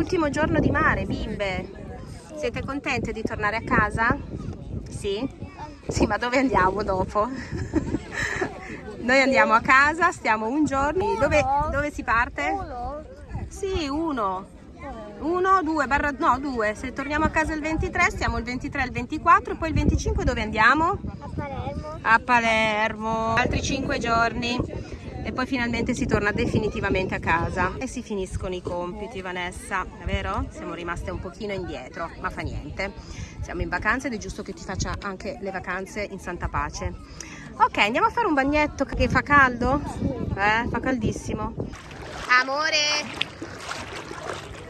Ultimo giorno di mare, bimbe. Siete contente di tornare a casa? Sì? Sì, ma dove andiamo dopo? Noi andiamo a casa, stiamo un giorno. Dove, dove si parte? Sì, uno. Uno, due, barra, no, due. Se torniamo a casa il 23, stiamo il 23 il 24, poi il 25 dove andiamo? A Palermo. A Palermo. Altri cinque giorni e poi finalmente si torna definitivamente a casa e si finiscono i compiti Vanessa, è vero? Siamo rimaste un pochino indietro, ma fa niente. Siamo in vacanza ed è giusto che ti faccia anche le vacanze in santa pace. Ok, andiamo a fare un bagnetto che fa caldo? Eh, fa caldissimo. Amore,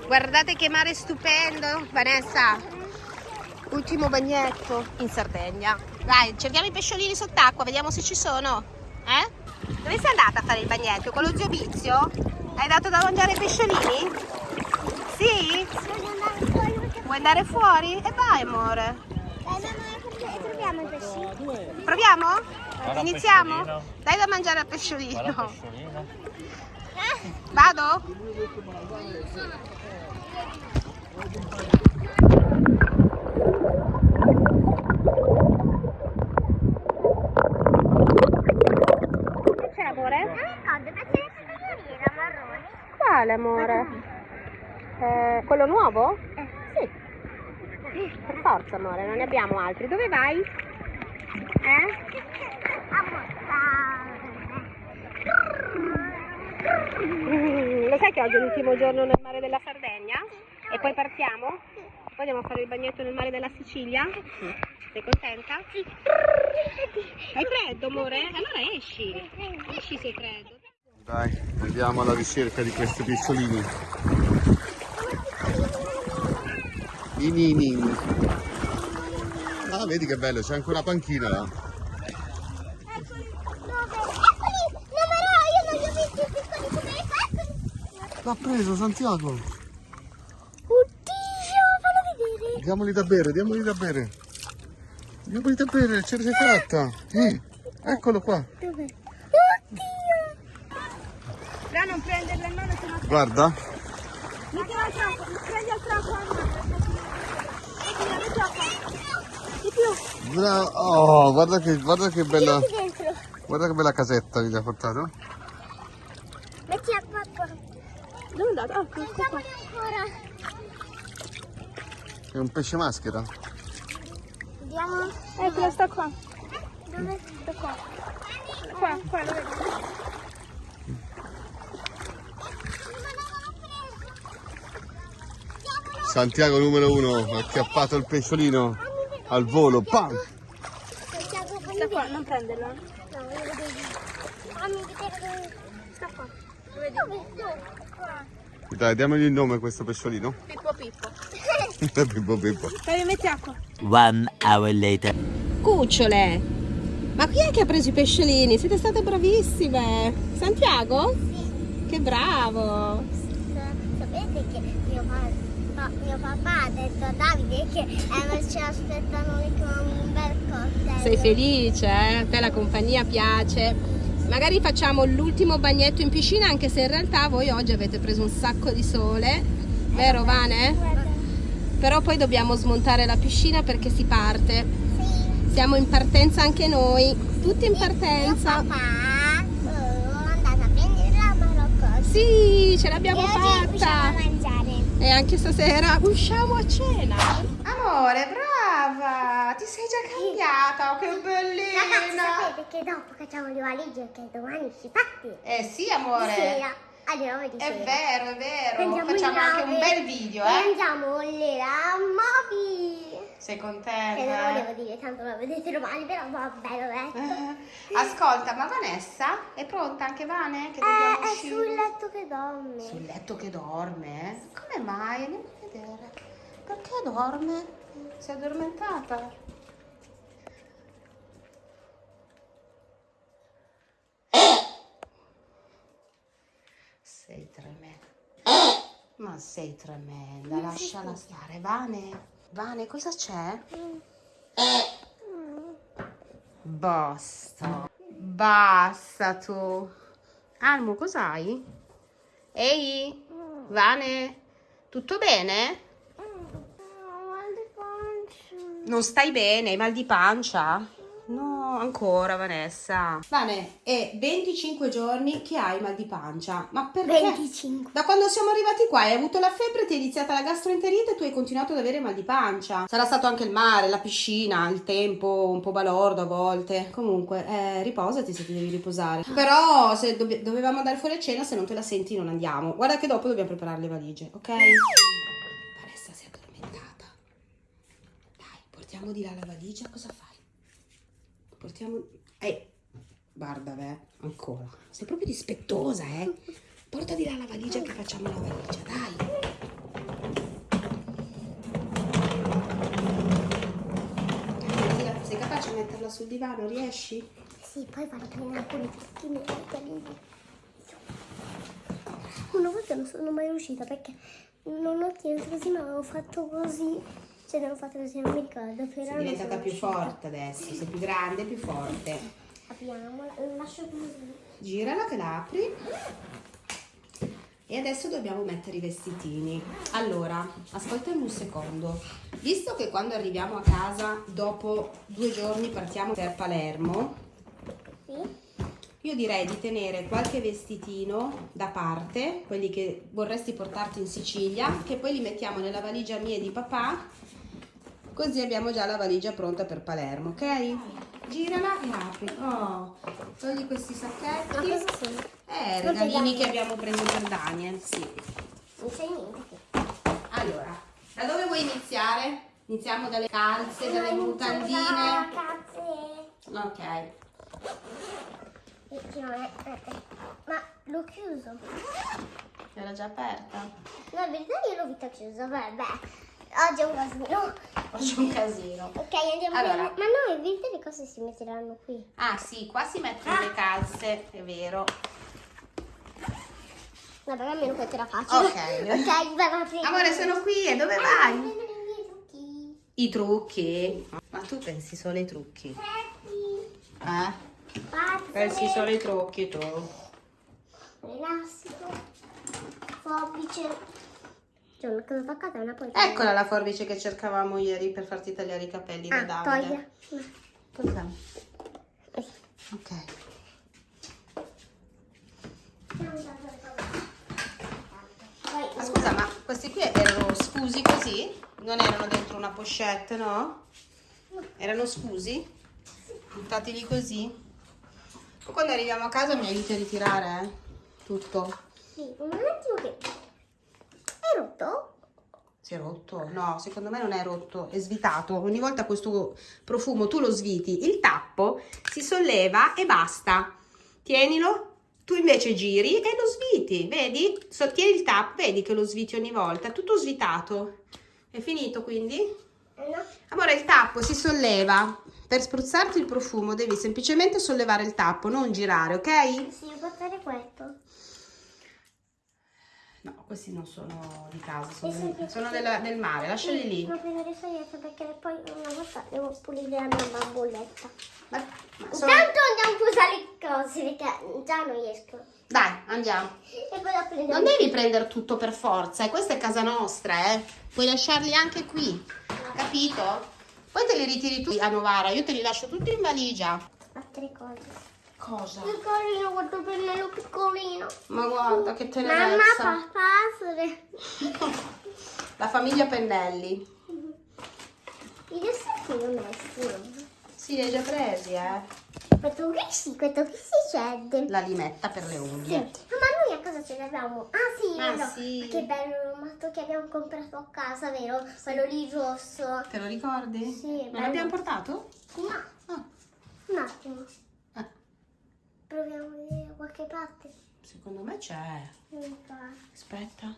guardate che mare stupendo, Vanessa. Ultimo bagnetto in Sardegna. Dai, cerchiamo i pesciolini sott'acqua, vediamo se ci sono. Eh? Dove sei andata a fare il bagnetto? Con lo zio Vizio? Hai dato da mangiare ai pesciolini? Sì? Vuoi andare fuori? E vai amore. Proviamo i pesci. Proviamo? Iniziamo? Dai da mangiare al pesciolino. Vado? Che c'è amore? Non ricordo perché le era marrone. Quale amore? Eh, quello nuovo? Eh. Sì. Per forza amore, non ne abbiamo altri. Dove vai? Eh? Mm, Lo sai che oggi è l'ultimo giorno nel mare della Sardegna? E poi partiamo? Poi andiamo a fare il bagnetto nel mare della Sicilia? Sei contenta? Sì. Hai freddo amore? Allora esci. Esci se hai freddo. Dai, andiamo alla ricerca di questi pesciolini. I nini. Ah, vedi che bello, c'è anche una panchina là. L'ha preso Santiago. Oddio, fallo vedere. Diamoli da bere, diamoli da bere. Diamoli da bere, ce l'hai fatta. Eh, eccolo qua. Dove? Oddio. Là non prenderla in mano se. Guarda. Mettila al tronco, prendi al tronco Mettila, mettila qua. Di più. Oh, guarda che, guarda che bella. Guarda che bella casetta gli ha portato. Metti a papà. Dove è andato? Ah, ecco qua. Mettiamoli ancora. È un pesce maschera. Vediamo. Ecco, sta qua. Dove? Sta qua. Qua, qua, lo vedi? Santiago numero uno, ha acchiappato il pesciolino al volo. Pam! Sta qua, non prenderla. No. Fammi vedere dove. Sta qua. Dove? Dove? Qua. Dai, diamogli il nome a questo pesciolino. Pippo Pippo. Pippo Pippo. Dai, metti acqua. One hour later. Cucciole. Ma chi è che ha preso i pesciolini? Siete state bravissime. Santiago? Che bravo. Sapete che mio, pa- mio papà ha detto a Davide che eh, ci aspettano con un bel cocktail. Sei felice, eh? A te la compagnia piace. Magari facciamo l'ultimo bagnetto in piscina, anche se in realtà voi oggi avete preso un sacco di sole. Vero Vane? Però poi dobbiamo smontare la piscina perché si parte. Sì. Siamo in partenza anche noi. Tutti in partenza. papà sono andata a prendere la Marocco. Sì, ce l'abbiamo fatta. E anche stasera usciamo a cena. Amore, brava! Ti sei già cambiata, che Ragazzi, sapete che dopo facciamo le valigie che domani si parte? Eh sì, amore. sera. Alle 9 di È sera. vero, è vero. Prendiamo Facciamo anche un bel video, eh? Prendiamo le mobi. Sei Che non contenta? volevo dire, tanto lo vedete domani, però vabbè, l'ho detto. Eh, Ascolta, ma Vanessa è pronta anche Vane? Che Eh, è uscire? sul letto che dorme. Sul letto che dorme? Come mai? Andiamo a vedere. Perché dorme? Si è addormentata? Sei tremenda. Ma sei tremenda, lasciala stare. Vane, Vane, cosa c'è? Basta. Basta tu. Almo, cos'hai? Ehi, Vane, Tutto bene? mal di pancia. Non stai bene? Hai mal di pancia? No, ancora Vanessa. Vane, è 25 giorni che hai mal di pancia. Ma perché? 25. Da quando siamo arrivati qua hai avuto la febbre, ti è iniziata la gastroenterite e tu hai continuato ad avere mal di pancia. Sarà stato anche il mare, la piscina, il tempo un po' balordo a volte. Comunque, eh, riposati se ti devi riposare. Però se dobb- dovevamo andare fuori a cena, se non te la senti non andiamo. Guarda che dopo dobbiamo preparare le valigie, ok? Vanessa si è addormentata. Dai, portiamo di là la valigia, cosa fai? Portiamo... Eh, guarda, beh, ancora. Sei proprio dispettosa, eh? Porta di la valigia che facciamo la valigia, dai. Sei capace di metterla sul divano? Riesci? Sì, poi vado a prendere alcuni fruttini e metterli. Una volta non sono mai riuscita perché non ho chiesto così, ma avevo fatto così. Cioè, non fatto così, non mi ricordo. Però Sei diventata più forte adesso, sei più grande, più forte. Apriamo, lo lascio così. Girala che la apri. E adesso dobbiamo mettere i vestitini. Allora, ascoltami un secondo. Visto che quando arriviamo a casa, dopo due giorni partiamo per Palermo, Sì? io direi di tenere qualche vestitino da parte, quelli che vorresti portarti in Sicilia, che poi li mettiamo nella valigia mia e di papà, così abbiamo già la valigia pronta per Palermo, ok? Girala e apri. Oh, togli questi Ma sacchetti. cosa sono? Eh, regalini regali. che abbiamo preso per Daniel, sì. Non sai niente. Allora, da dove vuoi iniziare? Iniziamo dalle calze, dalle mutandine. Ok. Perché non è- eh, eh. Ma l'ho chiuso. Era già aperta. No, in verità io l'ho vista chiusa, vabbè. Oggi è un casino. Faccio un casino. Ok, andiamo Allora. bene. Ma no, verità le cose si metteranno qui. Ah sì, qua si mettono le calze, è vero. Vabbè, almeno questo era facile. Ok. Ok, vai, vai, prego. Amore, sono qui e dove Ah, vai? i trucchi. I trucchi. Ma tu pensi solo ai trucchi? Pretti. Eh? Pazze. Pensi solo ai trucchi tu? Elastico. Forbice. C'è una cosa attaccata e una poi. Eccola la forbice che cercavamo ieri per farti tagliare i capelli da Ah, Davide. toglia. Ok. Ma scusa, ma questi qui erano scusi così? Non erano dentro una pochette, no? Erano scusi? Buttati lì così? Poi quando arriviamo a casa mi aiuti a ritirare, eh? Tutto. Sì, un attimo che... Rotto? Si è rotto? No, secondo me non è rotto, è svitato. Ogni volta questo profumo tu lo sviti, il tappo si solleva e basta. Tienilo, tu invece giri e lo sviti, vedi? Sottieni il tappo, vedi che lo sviti ogni volta, tutto svitato. È finito quindi? Eh, no? Amore, il tappo si solleva. Per spruzzarti il profumo devi semplicemente sollevare il tappo, non girare, ok? Sì, portare questo. No, questi non sono di casa, Eh sono, sì, sono della- del mare, lasciali lì. Devo prendere fogliette perché poi una volta devo pulire la mia bamboletta. Ma- ma sono- Intanto andiamo a usare le cose perché già non riesco. Dai, andiamo. E poi la prendo. Non devi prendere tutto per forza, e questa è casa nostra, eh. Puoi lasciarli anche qui, capito? Poi te li ritiri tu a Novara, io te li lascio tutti in valigia. Altre cose. Cosa? Che carino questo pennello piccolino. Ma guarda che Mamma, tenerezza. papà, sole. La famiglia Pennelli. I desserti li ho messi. no? Sì, li hai già presi, eh. Questo qui sì, questo qui si cede. La limetta per le Sì. unghie. Ma noi a casa ce l'abbiamo. Ah sì, Ah, vero. sì. Che bello l'omato che abbiamo comprato a casa, vero? Quello lì rosso. Te lo ricordi? Sì, Non l'abbiamo portato? No, Ah, un attimo. Proviamo a vedere da qualche parte. secondo me c'è. Aspetta.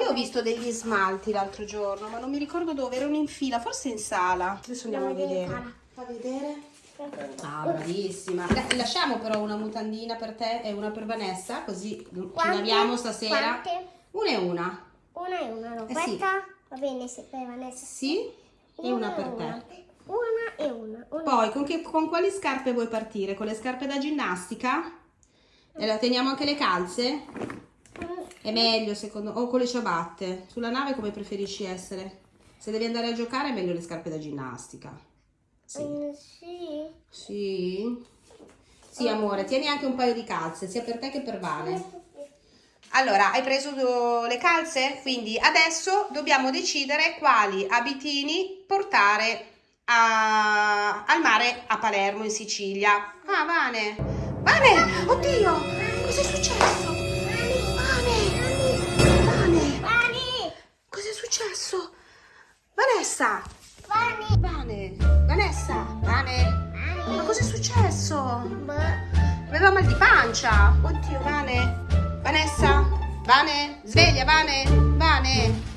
Io ho visto degli smalti l'altro giorno, ma non mi ricordo dove, erano in fila, forse in sala. Adesso andiamo a Andiamo a vedere. vedere. Fa vedere? Ah, bravissima. Dai, lasciamo però una mutandina per te e una per Vanessa, così ci Quante? laviamo stasera. Quante? Una e una. Una e una, no? Eh, Questa va bene se per Vanessa. Sì? E una per una. te. Una e una. una. Poi, con, che- con quali scarpe vuoi partire? Con le scarpe da ginnastica? E la teniamo anche le calze? Mm, È meglio secondo o con le ciabatte. Sulla nave come preferisci essere? Se devi andare a giocare è meglio le scarpe da ginnastica. Sì. Mm, sì. Sì. Sì, amore, tieni anche un paio di calze, sia per te che per Vane. Allora, hai preso le calze? Quindi adesso dobbiamo decidere quali abitini portare a- al mare a Palermo, in Sicilia. Ah, Vane. Vane! Oddio! Cos'è successo? Vane! Vane! Vani! Cos'è successo? Vanessa! Vani! Vane! Vanessa! Vane! Ma cos'è successo? Boh. Aveva mal di pancia. Oddio, Vane. Vanessa? Vane? Sveglia, Vane? Vane?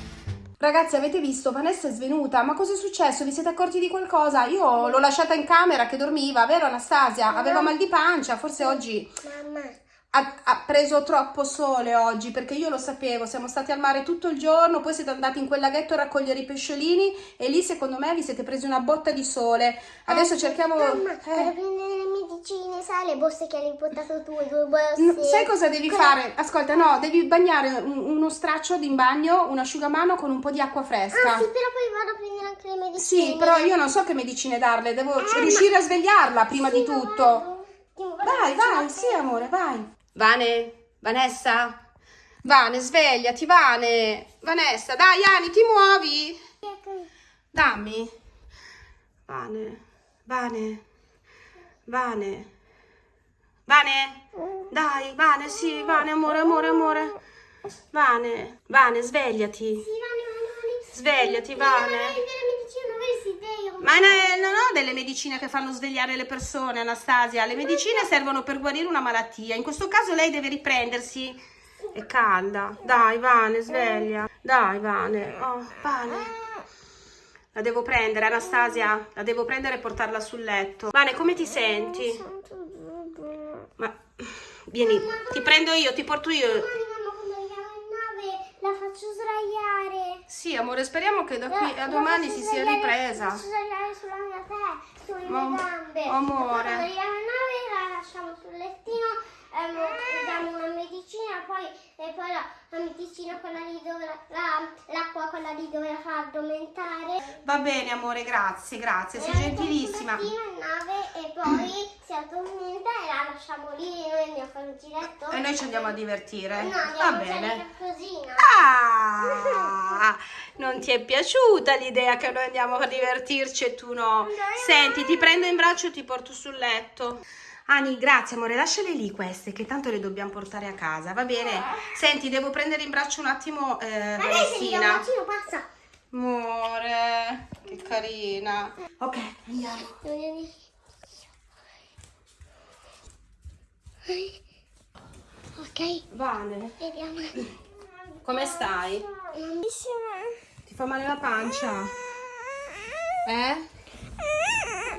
Ragazzi, avete visto? Vanessa è svenuta. Ma cosa è successo? Vi siete accorti di qualcosa? Io l'ho lasciata in camera che dormiva, vero Anastasia? Aveva mal di pancia. Forse oggi Mamma. Ha, ha preso troppo sole oggi perché io lo sapevo. Siamo stati al mare tutto il giorno, poi siete andati in quel laghetto a raccogliere i pesciolini e lì secondo me vi siete presi una botta di sole. Adesso cerchiamo... Mamma, eh. per prendere le medicine, sai le borse che hai portato tu, due borse. No, sai cosa devi fare? Ascolta, no, devi bagnare un- uno straccio in bagno, un asciugamano con un po' di acqua fresca. Ah, sì, però poi vado a prendere anche le medicine. Sì, però io non so che medicine darle, devo riuscire a svegliarla prima di tutto. Vai, vai, sì, amore, vai. Vane, Vanessa? Vane, svegliati, Vane. Vanessa, dai, Ani, ti muovi? Dammi. Vane, Vane, Vane. Vane? Dai, Vane, sì, Vane, amore, amore, amore. Vane, Vane, svegliati. Svegliati, Vane. hai delle medicine, non vedi, vero? Ma ne- non ho delle medicine che fanno svegliare le persone, Anastasia. Le medicine servono per guarire una malattia. In questo caso lei deve riprendersi. È calda. Dai, Vane, sveglia. Dai, Vane. Oh, Vane. La devo prendere, Anastasia. La devo prendere e portarla sul letto. Vane, come ti senti? Ma vieni, ti prendo io, ti porto io. Mamma, quando andiamo in nave la faccio sdraiare. Sì, amore, speriamo che da qui La- a domani si sia ripresa. Ma- amore. Lasciamo sul lettino, ehm, diamo una medicina, poi, e poi la, la medicina quella lì dove la, la- l'acqua quella lì dove la fa addormentare. Va bene, amore, grazie, grazie, sei gentilissima. e poi si addormenta e la lasciamo lì e noi andiamo a fare un giretto. E noi ci andiamo a divertire. No, Va bene. Ah, non ti è piaciuta l'idea che noi andiamo a divertirci e tu no? Senti, ti prendo in braccio e ti porto sul letto. Ani, grazie amore, lasciale lì queste che tanto le dobbiamo portare a casa, va bene? Senti, devo prendere in braccio un attimo eh, Ma lei Valentina. bacino passa. Amore, che carina. Ok, andiamo. Ok, Vane, vediamo. come stai? Ti fa male la pancia? Eh?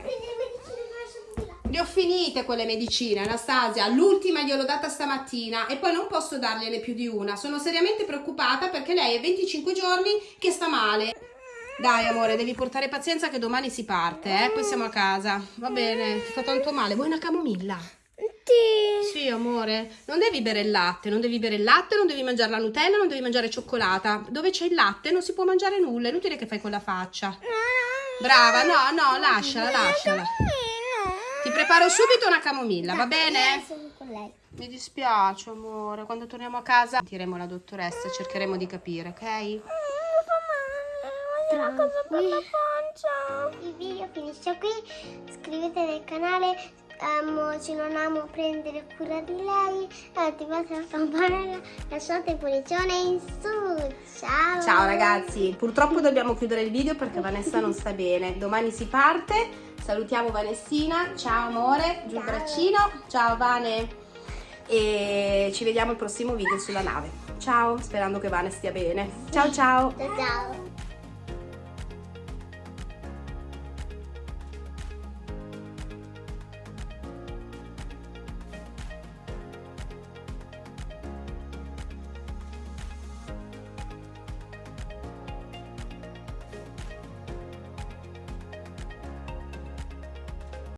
Prendi le medicine che lascio di là. Le ho finite quelle medicine, Anastasia. L'ultima gliel'ho data stamattina e poi non posso dargliene più di una. Sono seriamente preoccupata perché lei è 25 giorni che sta male. Dai, amore, devi portare pazienza che domani si parte, eh? Poi siamo a casa. Va bene, ti fa tanto male. Vuoi una camomilla? Sì. Sì, amore. Non devi bere il latte, non devi bere il latte, non devi mangiare la Nutella, non devi mangiare cioccolata. Dove c'è il latte non si può mangiare nulla. È inutile che fai quella faccia. Brava, no, no, lasciala, lasciala. Preparo subito una camomilla, va bene? Sono con lei. Mi dispiace, amore. Quando torniamo a casa sentiremo la dottoressa, cercheremo di capire, ok? Tranquilli. Il video finisce qui. Iscrivetevi al canale. Amo, se non amo prendere cura di lei. Attivate la campanella. Lasciate il pollicione in su. Ciao. Ciao ragazzi, purtroppo dobbiamo chiudere il video perché Vanessa non sta bene. Domani si parte. Salutiamo Vanessina. Ciao amore, giù il braccino. Ciao Vane. E ci vediamo al prossimo video sulla nave. Ciao, sperando che Vane stia bene. Ciao ciao. Ciao ciao.